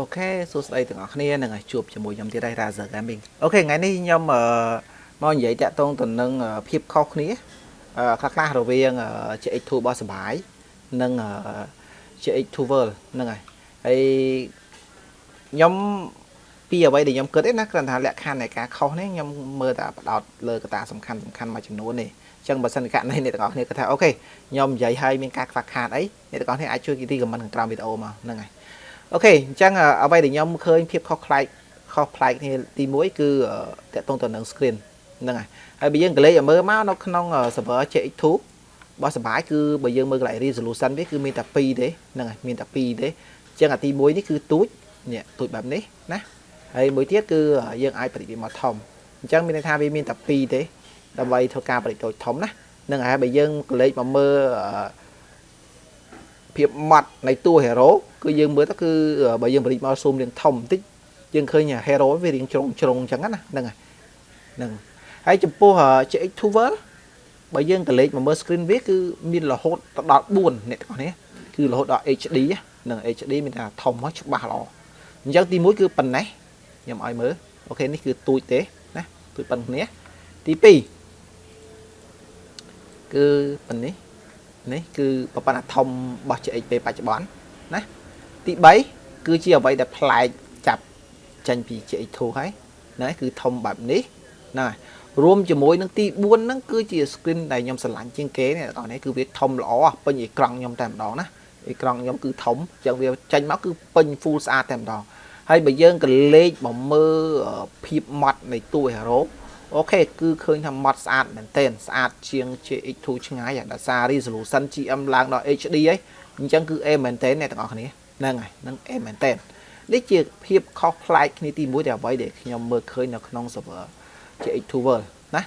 OK សួស្តីទាំងអស់គ្នានឹងជួបជាមួយខ្ញុំទៀតហើយ Razer Gaming OK ថ្ងៃនេះខ្ញុំមកនិយាយទាក់ទងទៅនឹងភាពខុសគ្នាខ្លះខ្លះរវាង GX2 របស់សបាយនិង GX2 World ហ្នឹងហើយហើយខ្ញុំពីអ្វីដែលខ្ញុំគិតទេណាគ្រាន់តែលក្ខខណ្ឌនៃការខុសនេះខ្ញុំមើលតែប៉ុណ្ណោះលើកត្តាសំខាន់សំខាន់មួយចំនួននេះអញ្ចឹងបើសិនករណីអ្នកទាំងអស់គ្នាគិតថា OK ខ្ញុំនិយាយឲ្យមានការខ្វះខាតអីអ្នកទាំងអស់គ្នាអាចជួយគិតទីខមមិនខាងក្រោមវីដេអូមកហ្នឹងហើយ អូខេអញ្ចឹងអ្វីដែលខ្ញុំឃើញភាពខុសប្លែកខុសប្លែកគ្នាទី1គឺតកតងទៅនឹង screen ហ្នឹងហើយហើយបើយើងកលេចឲ្យមើលមកនៅក្នុង server CX2 របស់សបាយគឺបើយើងមើលកន្លែង resolution វាគឺមានតែ2ទេហ្នឹងហើយមានតែ2ទេអញ្ចឹងអាទី1នេះគឺទូចនេះទូចបែបនេះណាហើយមួយទៀតគឺយើងអាចបរិយាមកធំអញ្ចឹងមានន័យថាវាមានតែ2ទេដើម្បីធ្វើការបរិយាធំណានឹងហើយបើយើងកលេចមកមើល ភាពម៉ត់នៃតួ hero គឺយើងមើលទៅគឺបើយើងបរិយាមកស៊ូមរៀងធំបន្តិចយើងឃើញ hero វារៀងជ្រុងជ្រុងអញ្ចឹងណាហ្នឹងហើយហ្នឹងហើយចំពោះ CX2 World បើយើងកលេចមកមើល screen វាគឺមានរហូតដល់4អ្នកទាំងអស់នេះគឺរហូតដល់ HD នឹង HD មានថាធំមកច្បាស់ល្អអញ្ចឹងទី1គឺប៉ុណ្ណេះខ្ញុំឲ្យមើលអូខេនេះគឺទូចទេណាទូចប៉ុណ្ណេះទី2គឺប៉ុណ្នេះ នេះគឺប្រព័ន្ធអាធំរបស់ CXP បច្ចុប្បន្នណាទី3គឺជាអ្វីដែលប្លែកចាប់ចេញពី CX2 ហើយណាគឺធំបែបនេះណារួមជាមួយនឹងទី4ហ្នឹងគឺជា screen ដែលខ្ញុំស្រឡាញ់ជាងគេនេះបងនេះគឺវាធំល្អពេញអេក្រង់ខ្ញុំតែម្ដងណាអេក្រង់ខ្ញុំគឺធំអញ្ចឹងវាចេញមកគឺពេញ full ស្អាតតែម្ដងហើយបើយើងកលេចមកមើលភាពម៉ត់នៃតួ hero អូខេគឺឃើញថាម៉ត់ស្អាតមែនទែនស្អាតជាង GX2 ឆ្ងាយដោយសារ resolution GM ឡើងដល់ HD ហីអញ្ចឹងគឺ A មែនទែនអ្នកទាំងអស់គ្នាហ្នឹងហើយហ្នឹង A មែនទែននេះជាភាពខុសប្លែកគ្នាទី1ដែលអ្វីដែលខ្ញុំមើលឃើញនៅក្នុង server GX2 World ណា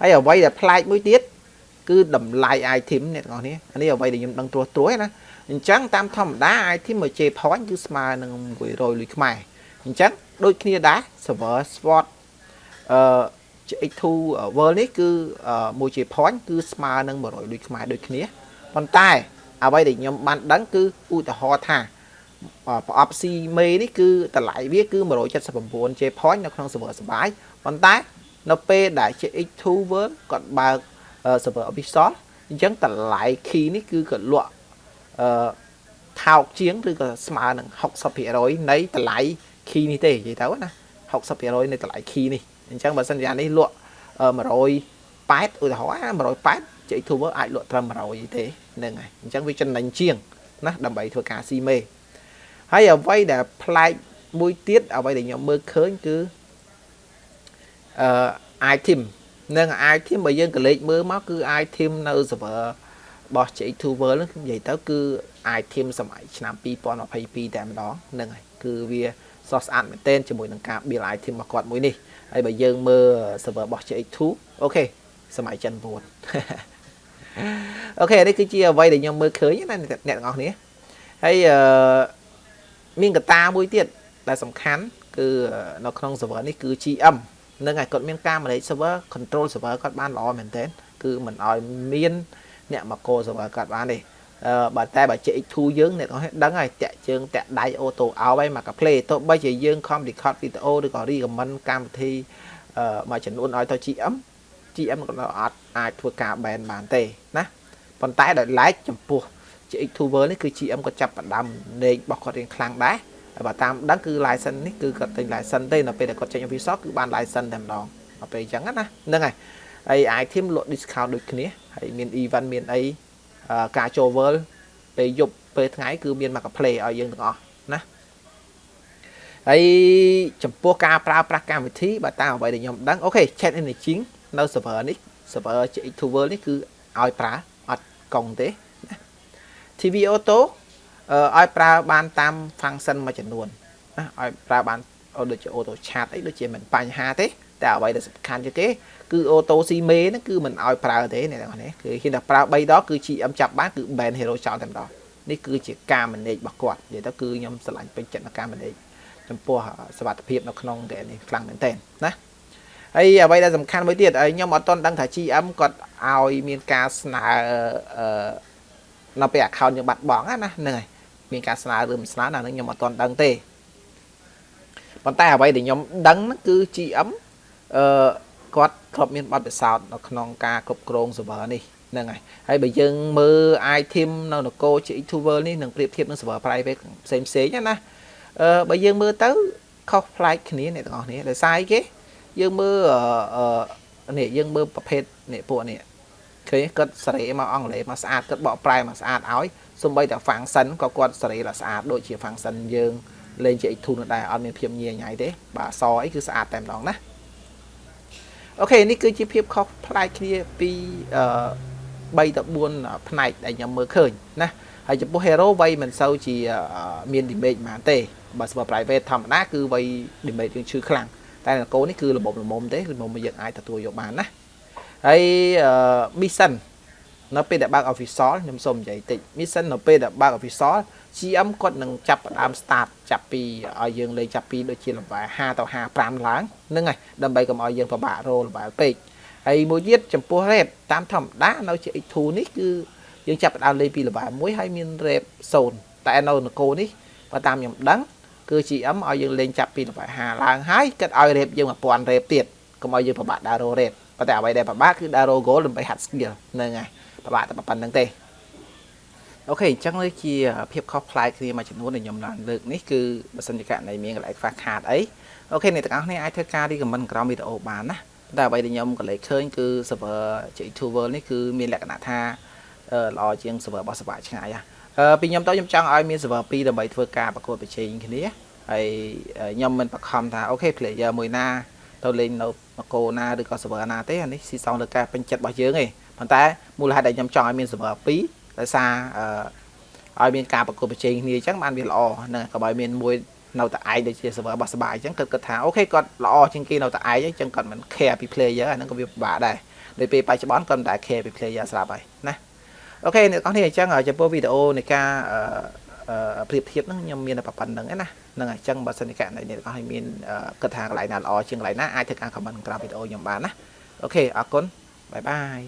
ហើយអ្វីដែលប្លែកមួយទៀតគឺតម្លៃ item អ្នកទាំងអស់គ្នាអានេះអ្វីដែលខ្ញុំដឹងត្រួសត្រួសណាអញ្ចឹងតាមធម្មតា item មួយ J point គឺស្មើនឹង100លុយខ្មែរអញ្ចឹងដូចគ្នាដែរ server SWOT អឺ X2 World នេះគឺមួយ J point គឺស្មើនឹង100លុយខ្មែរដូចគ្នាប៉ុន្តែ អ្វីដែលខ្ញុំបានដឹងគឺឧទាហរណ៍ថាប្រអប់ C មេនេះគឺតម្លៃវាគឺ 179 J point នៅក្នុង server សបាយប៉ុន្តែ នៅពេលដែល X2 World គាត់បើក server official អញ្ចឹងតម្លៃ key នេះគឺគាត់លក់អឺថោកជាងឬក៏ស្មើនឹង60%នៃតម្លៃ key នេះទេនិយាយទៅណា 60%នៃតម្លៃ key នេះអញ្ចឹងបើសិនជានេះលក់180ឧទាហរណ៍180 J2 World អាចលក់ត្រឹម100ទេហ្នឹងហើយអញ្ចឹងវាចំណេញជាងណាដើម្បីធ្វើការស៊ីមេហើយអ្វីដែលប្លែកមួយទៀតអ្វីដែលខ្ញុំមើលឃើញគឺអឺ item និង item បើយើងកលេចមើលមកគឺ item នៅ server របស់ J2 World ហ្នឹងនិយាយទៅគឺ item សម័យឆ្នាំ2022តែម្ដងហ្នឹងហើយគឺវាសស្អាតមែនទែនជាមួយនឹងការ build item របស់គាត់មួយនេះហើយបើយើងមើល server របស់ J2 អូខេសម័យចិន9អូខេនេះគឺជាអ្វីដែលខ្ញុំមើលឃើញណាអ្នកទាំងអស់គ្នាហើយអឺមានកត្តាមួយទៀតដែលសំខាន់គឺនៅក្នុង server នេះគឺ GM នឹងហើយគាត់មានការ manage server control server គាត់បានល្អមែនទែនគឺមិនឲ្យមាន អ្នកមកកោ server គាត់បានទេអឺបើតែបើ CX2 យើងអ្នកទាំងដឹងហើយតាក់ជើងតាក់ដៃអូតូអោហើយមកកា play ទោះបីជាយើងខំ record វីដេអូឬក៏ recommend កម្មវិធីអឺមួយចំនួនឲ្យទៅ GM GM ក៏អត់អាចធ្វើការ ban បានទេណាប៉ុន្តែដោយឡែកចំពោះ GX2 World នេះគឺ GM ក៏ចាប់ផ្ដើមលេងរបស់គាត់រៀងខ្លាំងដែរហើយបើតាមដឹងគឺ license នេះគឺគាត់ទិញ license ទេនៅពេលដែលគាត់ចេញ official គឺបាន license តែម្ដងដល់ពេលអញ្ចឹងណាហ្នឹងហើយ ហើយ item លក់ discount ដូចគ្នាហើយមាន event មានអីការចូល world ពេលយប់ពេលថ្ងៃគឺមានមក play ឲ្យយើងទាំងអស់ណាហើយចំពោះការប្រើប្រាស់កម្មវិធីបើតាមអ្វីដែលខ្ញុំដឹងអូខេ chat engine នៅ server នេះ server GX2 world នេះគឺឲ្យប្រើអត់កុងទេណា TV auto ឲ្យប្រើបានតាម function មួយចំនួនណាឲ្យប្រើបានដូចជា auto chat អីដូចជាមិនបញ្ហាទេ តែអ្វីដែលសំខាន់ជាងគេគឺ auto CME ហ្នឹងគឺមិនឲ្យប្រើទេអ្នកនរនេះគឺហ៊ានតែប្រើ3ដងគឺ GM ចាប់បានគឺ ban hero ចោលតែម្ដងនេះគឺជាការ manage របស់គាត់និយាយទៅគឺខ្ញុំស្រឡាញ់ពេញចិត្តនឹងការ manage ចំពោះសវត្ថភាពនៅក្នុងហ្គេមនេះខ្លាំងមែនទែនណាហើយអ្វីដែលសំខាន់មួយទៀតខ្ញុំអត់ទាន់ដឹងថា GM គាត់ឲ្យមានការស្នើអឺនៅពេល account យើងបាត់បង់ណាហ្នឹងហើយមានការស្នើឬមិនស្នើណាហ្នឹងខ្ញុំអត់ទាន់ដឹងទេប៉ុន្តែអ្វីដែលខ្ញុំដឹងហ្នឹងគឺ GM អឺគាត់ធ្លាប់មានបទពិសោធន៍នៅក្នុងការគ្រប់គ្រង server នេះហ្នឹងហើយហើយបើយើងមើល item នៅនគរ GX2 World នេះនឹងប្រៀបធៀបនឹង server private ផ្សេងផ្សេងណាអឺបើយើងមើលទៅខុសប្លែកគ្នាអ្នកទាំងអស់គ្នាដោយសារអីគេយើងមើលអឺនេះយើងមើលប្រភេទនេះពួកនេះឃើញគាត់សេរីមកអង់គ្លេសមកស្អាតគាត់បកប្រែមកស្អាតឲ្យសំបីតែ function ក៏គាត់សេរីដល់ស្អាតដូចជា function យើងលេងជា X2 នោះដែរអត់មានភាពញៀញញ៉ៃទេបាទអសអីគឺស្អាតតែម្ដងណា អូខេនេះគឺជាភាពខុសប្លែកគ្នាពីអឺ3ទៅ4ផ្នែកដែលខ្ញុំមើលឃើញណាហើយចំពោះ hero វ័យមិនសូវជាមាន damage ប៉ុន្មានទេបើ super private ធម្មតាគឺវ័យ damage យើងឈឺខ្លាំងតែនគរនេះគឺរបបល្មមទេល្មមយើងអាចទទួលយកបានណាហើយ mission នៅពេលដែលបើក official ខ្ញុំសូមនិយាយតិច mission នៅពេលដែលបើក official GM គាត់នឹងចាប់ផ្ដើម start ចាប់ពីឲ្យយើងលេងចាប់ពីដូចជា level 5ទៅ55ឡើងហ្នឹងហើយដើម្បីកុំឲ្យយើងពិបាករោ level ពេកហើយមួយទៀតចំពោះ rate តាមធម្មតានៅជា X2 នេះគឺយើងចាប់ផ្ដើមលេងពី level 1ហើយមាន rate 0តែនៅនគរនេះបើតាមខ្ញុំដឹងគឺ GM ឲ្យយើងលេងចាប់ពី level 5ឡើងហើយគិតឲ្យ rate យើង1000 rate ទៀតកុំឲ្យយើងពិបាកដើររោ rate ប៉ុន្តែអ្វីដែលពិបាកគឺដើររោ goal ដើម្បីហាត់ skill ហ្នឹងហើយពិបាកតែប៉ុណ្្នឹងទេ អូខេអញ្ចឹងនេះជាភាពខុសប្លែកគ្នាមួយចំនួនដែលខ្ញុំឡើងលើកនេះគឺបើសិនជាករណីមានកន្លែងខ្វះខាតអីOK អ្នកទាំងអស់គ្នាអាចធ្វើការ recommend ក្រោមវីដេអូបានណាតែអ្វីដែលខ្ញុំកត់លេខឃើញគឺ server GX2 World នេះគឺមានលក្ខណៈថាល្អជាង server របស់សបាយឆ្ងាយអឺពីខ្ញុំទៅខ្ញុំចង់ឲ្យមាន server 2ដើម្បីធ្វើការប្រកួតប្រជែងគ្នាហើយខ្ញុំមិនបង្ខំថា OK player មួយណាទៅលេងនៅនគរណាឬក៏ server ណាទេអានេះស្រេចលើការពេញចិត្តរបស់យើងឯងប៉ុន្តែមូលហេតុដែលខ្ញុំចង់ឲ្យមាន server 2 ដោយសារអឺឲ្យមានការប្រកួតប្រជែងគ្នាអញ្ចឹងបានវាល្អហ្នឹងក៏ឲ្យមានមួយនៅតែឯងដូចជា server របស់សបាយអញ្ចឹងគាត់គិតថា OK គាត់ល្អជាងគេនៅតែឯងអញ្ចឹងគាត់មិន care ពី player អាហ្នឹងក៏វាពិបាកដែរដោយពេលបច្ចុប្បន្នគាត់មិនដែល care ពី player ស្រាប់ហើយណា OK អ្នកទាំងអស់គ្នាអញ្ចឹងចំពោះវីដេអូនៃការប្រៀបធៀបហ្នឹងខ្ញុំមានតែប៉ុណ្ណឹងឯងណាហ្នឹងហើយអញ្ចឹងបើសិនជាករណីអ្នកទាំងអស់គ្នាមានគិតថាកន្លែងណាល្អជាងកន្លែងណាអាចធ្វើការ comment ក្រោមវីដេអូខ្ញុំបានណា OK អរគុណ bye bye